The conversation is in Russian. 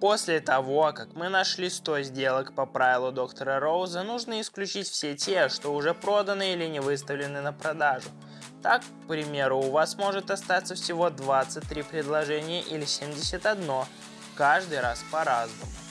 После того, как мы нашли 100 сделок по правилу доктора Роуза, нужно исключить все те, что уже проданы или не выставлены на продажу. Так, к примеру, у вас может остаться всего 23 предложения или 71, каждый раз по-разному.